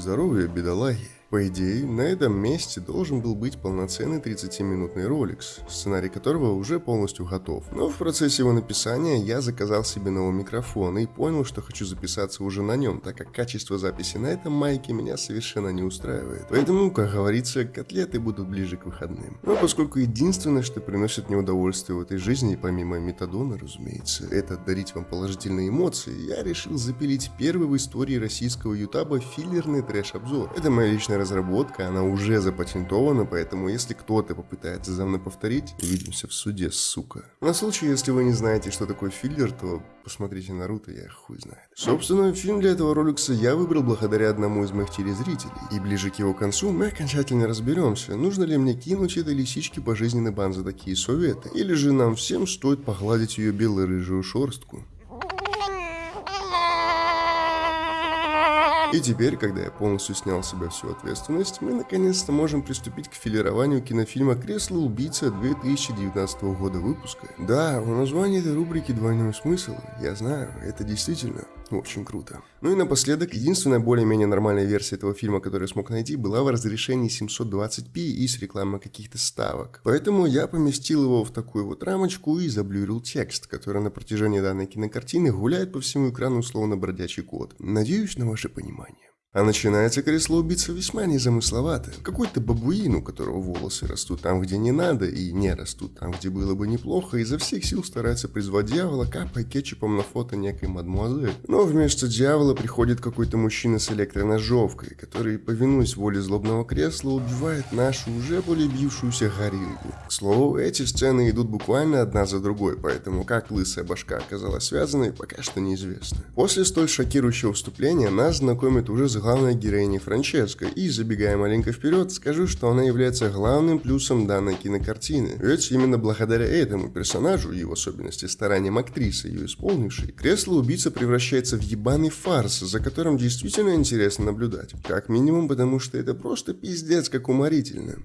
здоровья, бедолаги. По идее, на этом месте должен был быть полноценный 30-минутный ролик, сценарий которого уже полностью готов. Но в процессе его написания я заказал себе новый микрофон и понял, что хочу записаться уже на нем, так как качество записи на этом майке меня совершенно не устраивает. Поэтому, как говорится, котлеты будут ближе к выходным. Но поскольку единственное, что приносит мне удовольствие в этой жизни, помимо метадона, разумеется, это дарить вам положительные эмоции, я решил запилить первый в истории российского ютаба филлерный трэш-обзор. Это моя личная разработка, она уже запатентована, поэтому если кто-то попытается за мной повторить, увидимся в суде, сука. На случай, если вы не знаете, что такое филлер, то посмотрите Наруто, я хуй знает. Собственно, фильм для этого роликса я выбрал благодаря одному из моих телезрителей, и ближе к его концу мы окончательно разберемся, нужно ли мне кинуть этой лисичке пожизненный бан за такие советы, или же нам всем стоит погладить ее бело-рыжую шорстку. И теперь, когда я полностью снял с себя всю ответственность, мы наконец-то можем приступить к филированию кинофильма «Кресло убийца» 2019 года выпуска. Да, у названия этой рубрики двойной смысл, я знаю, это действительно очень круто. Ну и напоследок, единственная более-менее нормальная версия этого фильма, которую я смог найти, была в разрешении 720p и с рекламой каких-то ставок. Поэтому я поместил его в такую вот рамочку и заблюрил текст, который на протяжении данной кинокартины гуляет по всему экрану условно бродячий код. Надеюсь на ваше понимание. А начинается кресло убийца весьма незамысловато. Какой-то бабуин, у которого волосы растут там, где не надо, и не растут там, где было бы неплохо, изо всех сил старается призвать дьявола, капая кетчупом на фото некой мадмуазель. Но вместо дьявола приходит какой-то мужчина с электроножовкой, который, повинуясь воле злобного кресла, убивает нашу уже полюбившуюся гориллу. К слову, эти сцены идут буквально одна за другой, поэтому как лысая башка оказалась связанной, пока что неизвестно. После столь шокирующего вступления нас знакомит уже за главной героиней Франческо, и, забегая маленько вперед, скажу, что она является главным плюсом данной кинокартины. Ведь именно благодаря этому персонажу и в особенности стараниям актрисы, ее исполнившей, кресло убийца превращается в ебаный фарс, за которым действительно интересно наблюдать. Как минимум, потому что это просто пиздец как уморительно.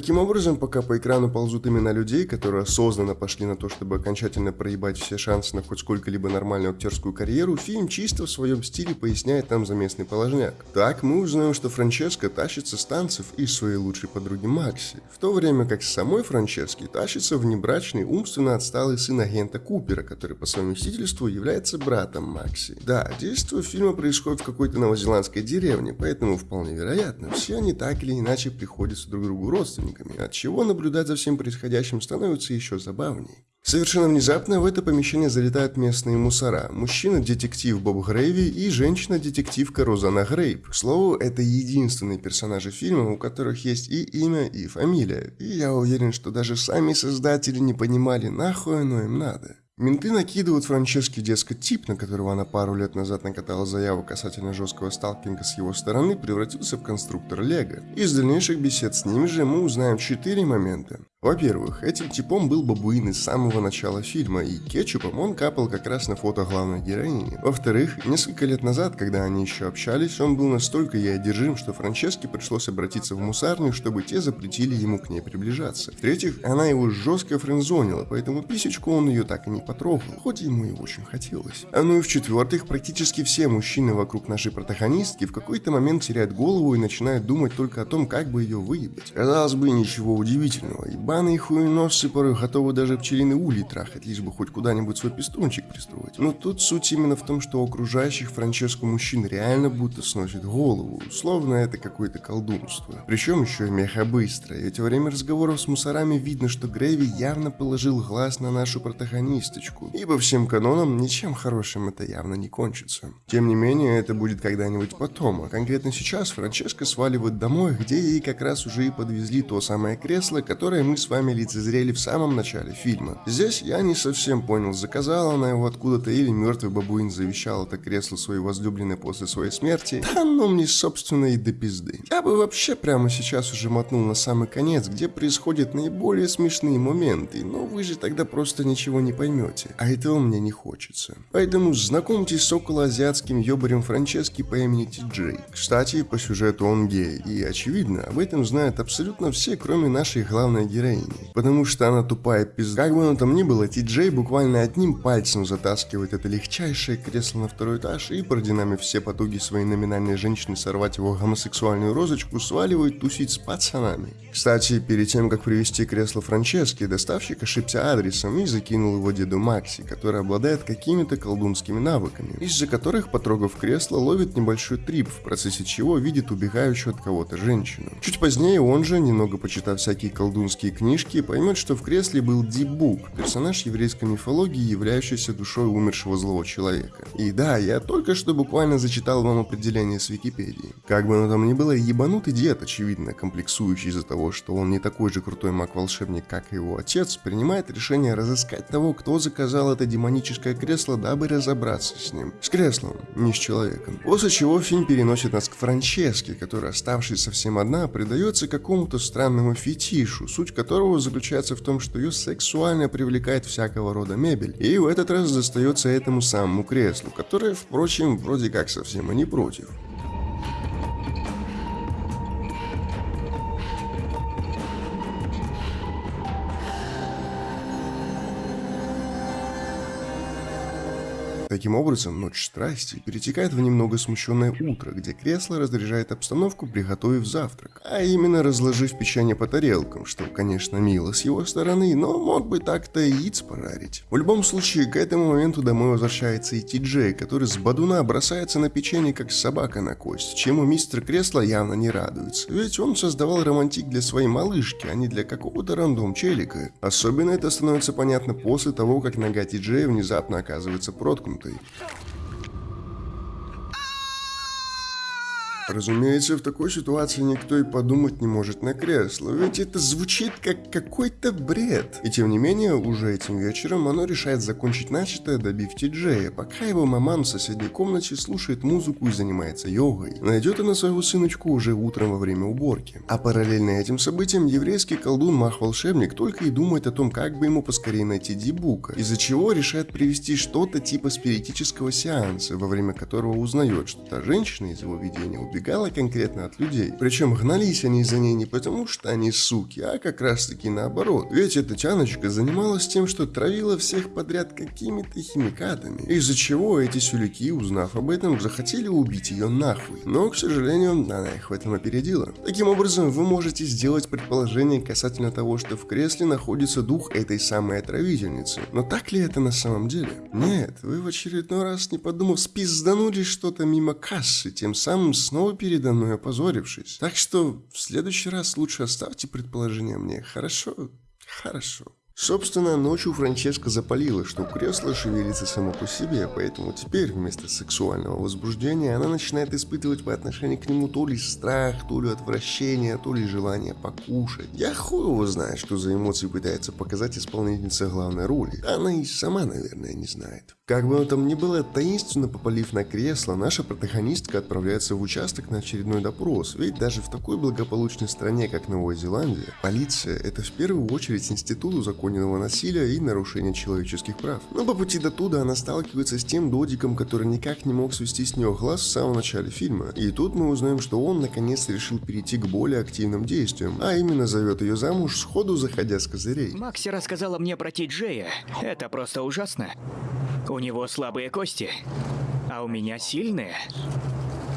Таким образом, пока по экрану ползут имена людей, которые осознанно пошли на то, чтобы окончательно проебать все шансы на хоть сколько-либо нормальную актерскую карьеру, фильм чисто в своем стиле поясняет нам заместный положняк. Так мы узнаем, что Франческа тащится с танцев из своей лучшей подруги Макси, в то время как с самой Франчески тащится внебрачный, умственно отсталый сын агента Купера, который по совместительству является братом Макси. Да, действие фильма происходит в какой-то новозеландской деревне, поэтому вполне вероятно, все они так или иначе приходятся друг другу родственниками родственниками, от чего наблюдать за всем происходящим становится еще забавней. Совершенно внезапно в это помещение залетают местные мусора. Мужчина-детектив Боб Грейви и женщина-детективка Розана Грейп. К слову, это единственные персонажи фильма, у которых есть и имя, и фамилия. И я уверен, что даже сами создатели не понимали, нахуй оно им надо. Менты накидывают Франческе, дескать, тип, на которого она пару лет назад накатала заяву касательно жесткого сталкинга с его стороны, превратился в конструктор Лего. Из дальнейших бесед с ним же мы узнаем четыре момента. Во-первых, этим типом был бабуин из самого начала фильма, и кетчупом он капал как раз на фото главной героини. Во-вторых, несколько лет назад, когда они еще общались, он был настолько ей одержим, что Франческе пришлось обратиться в мусарню, чтобы те запретили ему к ней приближаться. В-третьих, она его жестко френдзонила, поэтому писечку он ее так и не потрогал, хоть ему и очень хотелось. А ну и в-четвертых, практически все мужчины вокруг нашей протагонистки в какой-то момент теряют голову и начинают думать только о том, как бы ее выебать. Казалось бы, ничего удивительного, Ебаные хуеносцы порой готовы даже пчелиный улей трахать, лишь бы хоть куда-нибудь свой пистончик пристроить. Но тут суть именно в том, что окружающих Франческо мужчин реально будто сносит голову, словно это какое-то колдунство. Причем еще и меха быстро, ведь во время разговоров с мусорами видно, что Грейви явно положил глаз на нашу протагонисточку. И по всем канонам ничем хорошим это явно не кончится. Тем не менее, это будет когда-нибудь потом, а конкретно сейчас Франческо сваливает домой, где ей как раз уже и подвезли то самое кресло, которое мы с вами лицезрели в самом начале фильма. Здесь я не совсем понял, заказала она его откуда-то или мертвый бабуин завещал это кресло своей возлюбленной после своей смерти. Да ну мне собственно и до пизды. Я бы вообще прямо сейчас уже мотнул на самый конец, где происходят наиболее смешные моменты, но вы же тогда просто ничего не поймете. А этого мне не хочется. Поэтому знакомьтесь с околоазиатским ёбарем Франчески по имени Ти Джей. Кстати, по сюжету он гей, и очевидно, об этом знают абсолютно все, кроме нашей главной героини. Потому что она тупая пизда. Как бы оно там ни было, Ти Джей буквально одним пальцем затаскивает это легчайшее кресло на второй этаж и, продинамив все потуги своей номинальной женщины сорвать его гомосексуальную розочку, сваливает тусить с пацанами. Кстати, перед тем, как привести кресло Франчески, доставщик ошибся адресом и закинул его деду Макси, который обладает какими-то колдунскими навыками, из-за которых, потрогав кресло, ловит небольшой трип, в процессе чего видит убегающую от кого-то женщину. Чуть позднее он же, немного почитав всякие колдунские книжки, поймет, что в кресле был Дибук, персонаж еврейской мифологии, являющийся душой умершего злого человека. И да, я только что буквально зачитал вам определение с Википедии. Как бы оно там ни было, ебанутый дед, очевидно, комплексующий из-за того, что он не такой же крутой маг-волшебник, как и его отец, принимает решение разыскать того, кто заказал это демоническое кресло, дабы разобраться с ним. С креслом, не с человеком. После чего фильм переносит нас к Франческе, которая, оставшись совсем одна, предается какому-то странному фетишу, суть которого заключается в том, что ее сексуально привлекает всякого рода мебель, и в этот раз достается этому самому креслу, которое, впрочем, вроде как совсем и не против. Таким образом, ночь страсти перетекает в немного смущенное утро, где кресло разряжает обстановку, приготовив завтрак. А именно разложив печенье по тарелкам, что, конечно, мило с его стороны, но мог бы так-то яиц пожарить. В любом случае, к этому моменту домой возвращается и Ти-Джей, который с бадуна бросается на печенье, как собака на кость, чему мистер Кресло явно не радуется. Ведь он создавал романтик для своей малышки, а не для какого-то рандом челика. Особенно это становится понятно после того, как нога Ти-Джея внезапно оказывается проткнута healthy. Разумеется, в такой ситуации никто и подумать не может на кресло, ведь это звучит как какой-то бред. И тем не менее, уже этим вечером оно решает закончить начатое, добив Ти-Джея, пока его маман в соседней комнате слушает музыку и занимается йогой. Найдет она своего сыночку уже утром во время уборки. А параллельно этим событиям еврейский колдун Мах-волшебник только и думает о том, как бы ему поскорее найти Дибука, из-за чего решает привести что-то типа спиритического сеанса, во время которого узнает, что та женщина из его видения убегает убегала конкретно от людей. Причем гнались они за ней не потому, что они суки, а как раз таки наоборот. Ведь эта тяночка занималась тем, что травила всех подряд какими-то химикатами. Из-за чего эти сюлики, узнав об этом, захотели убить ее нахуй. Но, к сожалению, она их в этом опередила. Таким образом, вы можете сделать предположение касательно того, что в кресле находится дух этой самой отравительницы. Но так ли это на самом деле? Нет, вы в очередной раз, не подумав, спизданули что-то мимо кассы, тем самым снова снова передо мной опозорившись. Так что в следующий раз лучше оставьте предположение мне, хорошо? Хорошо. Собственно, ночью Франческа запалила, что кресло шевелится само по себе, поэтому теперь вместо сексуального возбуждения она начинает испытывать по отношению к нему то ли страх, то ли отвращение, то ли желание покушать. Я хуй его знаю, что за эмоции пытается показать исполнительница главной роли. Она и сама, наверное, не знает. Как бы там ни было, таинственно попалив на кресло, наша протагонистка отправляется в участок на очередной допрос, ведь даже в такой благополучной стране, как Новая Зеландия, полиция – это в первую очередь институт узаконенного насилия и нарушения человеческих прав. Но по пути до туда она сталкивается с тем додиком, который никак не мог свести с нее глаз в самом начале фильма. И тут мы узнаем, что он наконец решил перейти к более активным действиям, а именно зовет ее замуж, сходу заходя с козырей. Макси рассказала мне про Ти Джея. Это просто ужасно. У него слабые кости, а у меня сильные.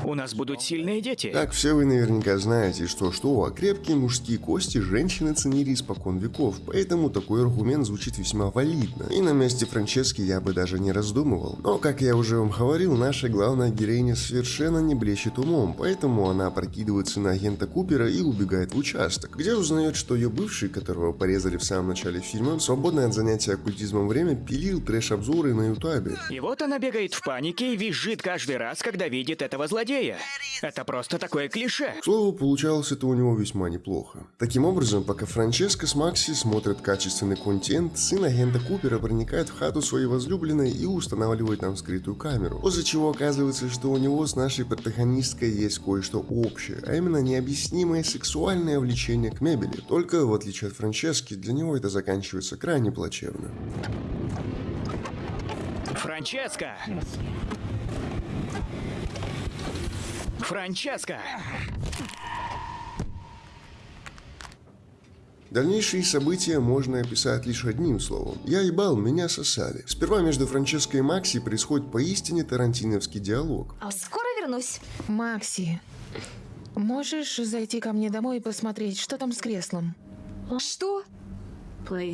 У нас будут сильные дети. Так все вы наверняка знаете, что-что, а крепкие мужские кости женщины ценили испокон веков, поэтому такой аргумент звучит весьма валидно. И на месте Франчески я бы даже не раздумывал. Но, как я уже вам говорил, наша главная героиня совершенно не блещет умом, поэтому она прокидывается на агента Купера и убегает в участок, где узнает, что ее бывший, которого порезали в самом начале фильма, свободное от занятия оккультизмом время пилил трэш-обзоры на ютубе. И вот она бегает в панике и визжит каждый раз, когда видит этого злодея злодея. Это просто такое клише. К слову, получалось это у него весьма неплохо. Таким образом, пока Франческо с Макси смотрят качественный контент, сын агента Купера проникает в хату своей возлюбленной и устанавливает там скрытую камеру. После чего оказывается, что у него с нашей протагонисткой есть кое-что общее, а именно необъяснимое сексуальное влечение к мебели. Только, в отличие от Франчески, для него это заканчивается крайне плачевно. Франческо! Франческо! Дальнейшие события можно описать лишь одним словом. Я ебал, меня сосали. Сперва между Франческой и Макси происходит поистине тарантиновский диалог. Скоро вернусь. Макси, можешь зайти ко мне домой и посмотреть, что там с креслом? Что?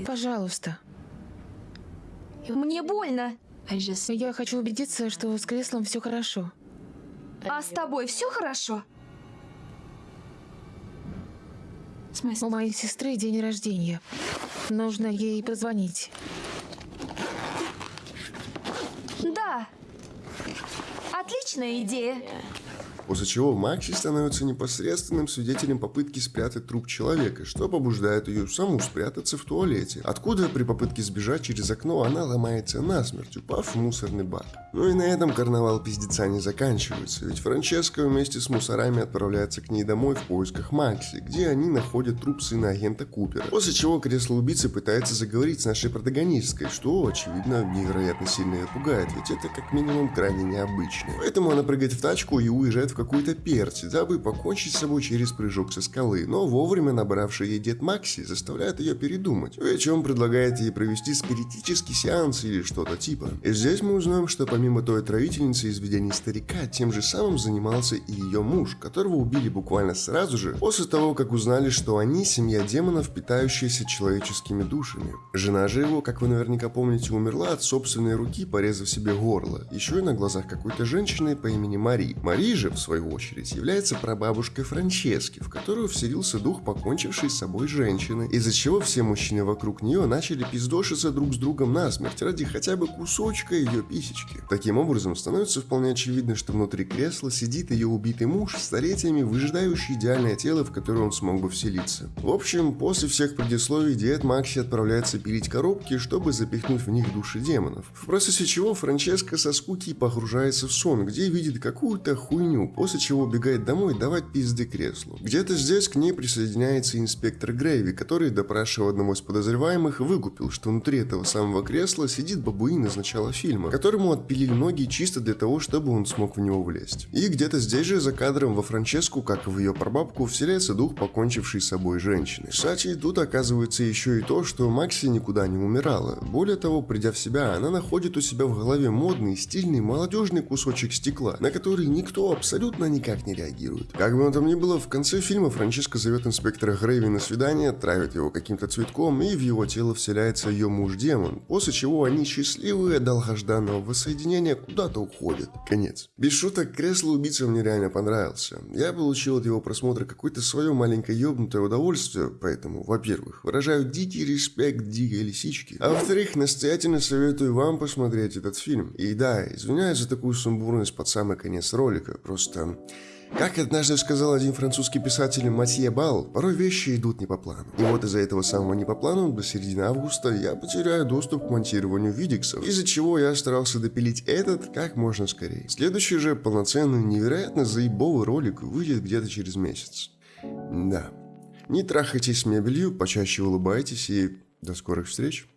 Пожалуйста. Мне больно. Я хочу убедиться, что с креслом все хорошо. А с тобой все хорошо? У моей сестры день рождения. Нужно ей позвонить. Да. Отличная идея. После чего Макси становится непосредственным свидетелем попытки спрятать труп человека, что побуждает ее саму спрятаться в туалете, откуда при попытке сбежать через окно она ломается насмерть, упав в мусорный бак. Ну и на этом карнавал пиздеца не заканчивается, ведь Франческа вместе с мусорами отправляется к ней домой в поисках Макси, где они находят труп сына агента Купера. После чего кресло убийцы пытается заговорить с нашей протагонисткой, что, очевидно, невероятно сильно ее пугает, ведь это как минимум крайне необычно. Поэтому она прыгает в тачку и уезжает в какую-то перси, дабы покончить с собой через прыжок со скалы, но вовремя набравший ей дед Макси заставляет ее передумать, о чем предлагает ей провести спиритический сеанс или что-то типа. И здесь мы узнаем, что помимо той отравительницы из видений старика, тем же самым занимался и ее муж, которого убили буквально сразу же, после того, как узнали, что они семья демонов, питающаяся человеческими душами. Жена же его, как вы наверняка помните, умерла от собственной руки, порезав себе горло, еще и на глазах какой-то женщины по имени Мари. Мари же, в свою очередь, является прабабушкой Франчески, в которую вселился дух покончившей с собой женщины, из-за чего все мужчины вокруг нее начали пиздошиться друг с другом насмерть ради хотя бы кусочка ее писечки. Таким образом, становится вполне очевидно, что внутри кресла сидит ее убитый муж, столетиями выжидающий идеальное тело, в которое он смог бы вселиться. В общем, после всех предисловий дед Макси отправляется пилить коробки, чтобы запихнуть в них души демонов. В процессе чего Франческа со скуки погружается в сон, где видит какую-то хуйню, после чего убегает домой давать пизды креслу. Где-то здесь к ней присоединяется инспектор Грейви, который, допрашивая одного из подозреваемых, выкупил, что внутри этого самого кресла сидит бабуин из начала фильма, которому отпилили ноги чисто для того, чтобы он смог в него влезть. И где-то здесь же за кадром во Франческу, как и в ее прабабку, вселяется дух покончившей с собой женщины. Кстати, тут оказывается еще и то, что Макси никуда не умирала. Более того, придя в себя, она находит у себя в голове модный, стильный, молодежный кусочек стекла, на который никто абсолютно никак не реагирует. Как бы он там ни было, в конце фильма Франческа зовет инспектора Грейви на свидание, травит его каким-то цветком, и в его тело вселяется ее муж-демон, после чего они счастливые долгожданного воссоединения куда-то уходят. Конец. Без шуток, кресло убийцы мне реально понравился. Я получил от его просмотра какое-то свое маленькое ёбнутое удовольствие, поэтому, во-первых, выражаю дикий респект дикой лисички, а во-вторых, настоятельно советую вам посмотреть этот фильм. И да, извиняюсь за такую сумбурность под самый конец ролика, просто как однажды сказал один французский писатель Матье Бал, порой вещи идут не по плану. И вот из-за этого самого не по плану до середины августа я потеряю доступ к монтированию видексов, из-за чего я старался допилить этот как можно скорее. Следующий же полноценный, невероятно заебовый ролик выйдет где-то через месяц. Да. Не трахайтесь с мебелью, почаще улыбайтесь и до скорых встреч.